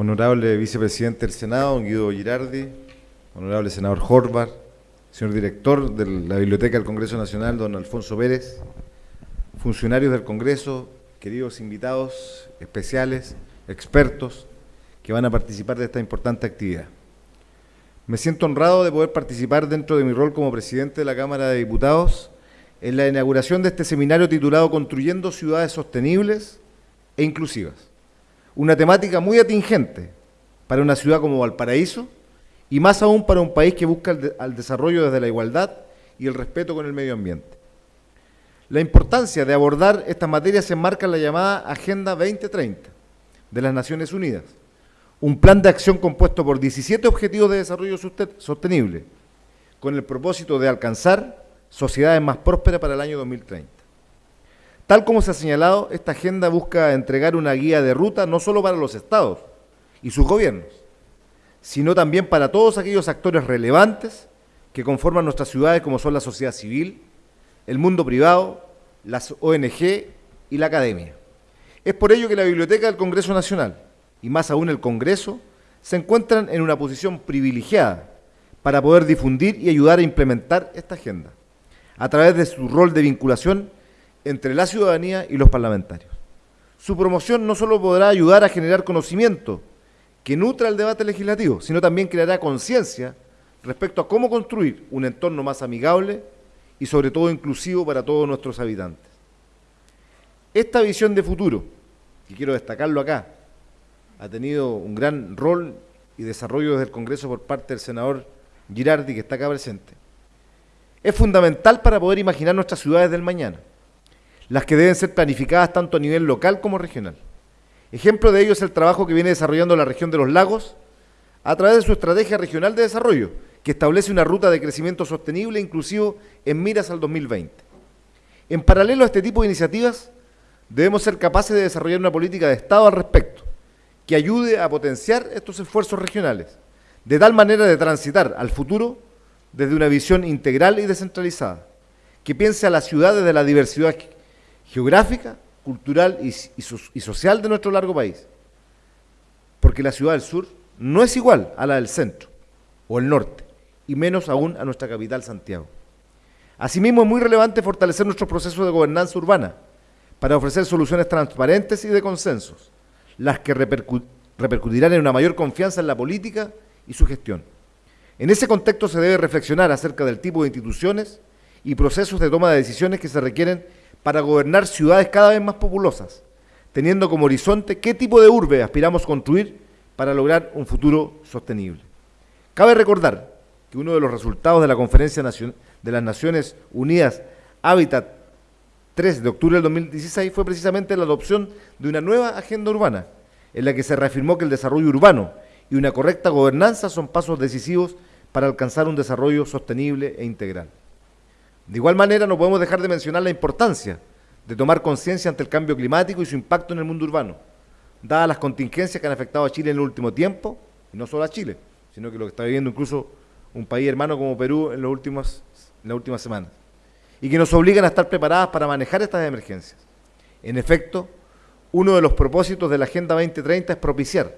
honorable vicepresidente del Senado, don Guido Girardi, honorable senador Horvath, señor director de la Biblioteca del Congreso Nacional, don Alfonso Pérez, funcionarios del Congreso, queridos invitados especiales, expertos que van a participar de esta importante actividad. Me siento honrado de poder participar dentro de mi rol como presidente de la Cámara de Diputados en la inauguración de este seminario titulado Construyendo Ciudades Sostenibles e Inclusivas. Una temática muy atingente para una ciudad como Valparaíso y más aún para un país que busca el, el desarrollo desde la igualdad y el respeto con el medio ambiente. La importancia de abordar estas materias se enmarca en la llamada Agenda 2030 de las Naciones Unidas, un plan de acción compuesto por 17 objetivos de desarrollo sostenible, con el propósito de alcanzar sociedades más prósperas para el año 2030. Tal como se ha señalado, esta agenda busca entregar una guía de ruta no solo para los estados y sus gobiernos, sino también para todos aquellos actores relevantes que conforman nuestras ciudades como son la sociedad civil, el mundo privado, las ONG y la academia. Es por ello que la Biblioteca del Congreso Nacional, y más aún el Congreso, se encuentran en una posición privilegiada para poder difundir y ayudar a implementar esta agenda, a través de su rol de vinculación entre la ciudadanía y los parlamentarios. Su promoción no solo podrá ayudar a generar conocimiento que nutra el debate legislativo, sino también creará conciencia respecto a cómo construir un entorno más amigable y sobre todo inclusivo para todos nuestros habitantes. Esta visión de futuro, y quiero destacarlo acá, ha tenido un gran rol y desarrollo desde el Congreso por parte del senador Girardi, que está acá presente. Es fundamental para poder imaginar nuestras ciudades del mañana, las que deben ser planificadas tanto a nivel local como regional. Ejemplo de ello es el trabajo que viene desarrollando la región de los lagos a través de su estrategia regional de desarrollo, que establece una ruta de crecimiento sostenible e inclusivo en miras al 2020. En paralelo a este tipo de iniciativas, debemos ser capaces de desarrollar una política de Estado al respecto, que ayude a potenciar estos esfuerzos regionales, de tal manera de transitar al futuro desde una visión integral y descentralizada, que piense a la ciudad desde la diversidad geográfica, cultural y, social de nuestro largo país. Porque la ciudad del sur no es igual a la del centro o el norte, y menos aún a nuestra capital, Santiago. Asimismo, es muy relevante fortalecer nuestros procesos de gobernanza urbana para ofrecer soluciones transparentes y de consensos, las que repercu repercutirán en una mayor confianza en la política y su gestión. En ese contexto se debe reflexionar acerca del tipo de instituciones y procesos de toma de decisiones que se requieren para gobernar ciudades cada vez más populosas, teniendo como horizonte qué tipo de urbe aspiramos construir para lograr un futuro sostenible. Cabe recordar que uno de los resultados de la Conferencia de las Naciones Unidas Hábitat 3 de octubre del 2016 fue precisamente la adopción de una nueva agenda urbana, en la que se reafirmó que el desarrollo urbano y una correcta gobernanza son pasos decisivos para alcanzar un desarrollo sostenible e integral. De igual manera, no podemos dejar de mencionar la importancia de tomar conciencia ante el cambio climático y su impacto en el mundo urbano, dadas las contingencias que han afectado a Chile en el último tiempo, y no solo a Chile, sino que lo que está viviendo incluso un país hermano como Perú en, en las últimas semanas, y que nos obligan a estar preparadas para manejar estas emergencias. En efecto, uno de los propósitos de la Agenda 2030 es propiciar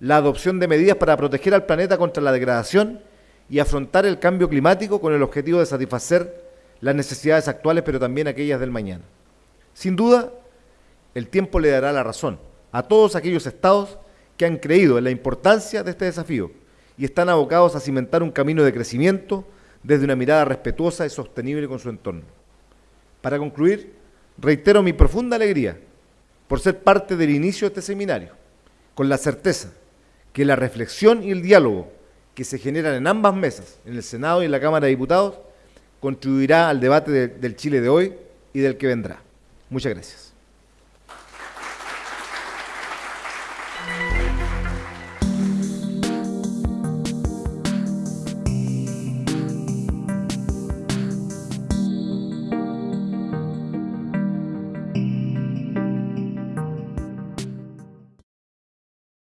la adopción de medidas para proteger al planeta contra la degradación y afrontar el cambio climático con el objetivo de satisfacer las necesidades actuales, pero también aquellas del mañana. Sin duda, el tiempo le dará la razón a todos aquellos estados que han creído en la importancia de este desafío y están abocados a cimentar un camino de crecimiento desde una mirada respetuosa y sostenible con su entorno. Para concluir, reitero mi profunda alegría por ser parte del inicio de este seminario, con la certeza que la reflexión y el diálogo que se generan en ambas mesas, en el Senado y en la Cámara de Diputados, contribuirá al debate de, del Chile de hoy y del que vendrá. Muchas gracias.